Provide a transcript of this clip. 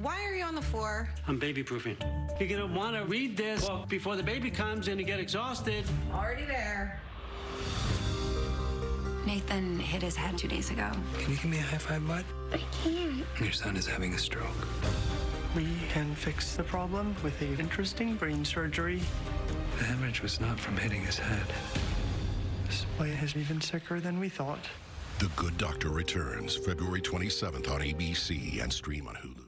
Why are you on the floor? I'm baby proofing. You're gonna wanna read this book before the baby comes and you get exhausted. Already there. Nathan hit his head two days ago. Can you give me a high five, bud? I can't. Your son is having a stroke. We can fix the problem with an interesting brain surgery. The hemorrhage was not from hitting his head. This boy is even sicker than we thought. The Good Doctor returns February 27th on ABC and stream on Hulu.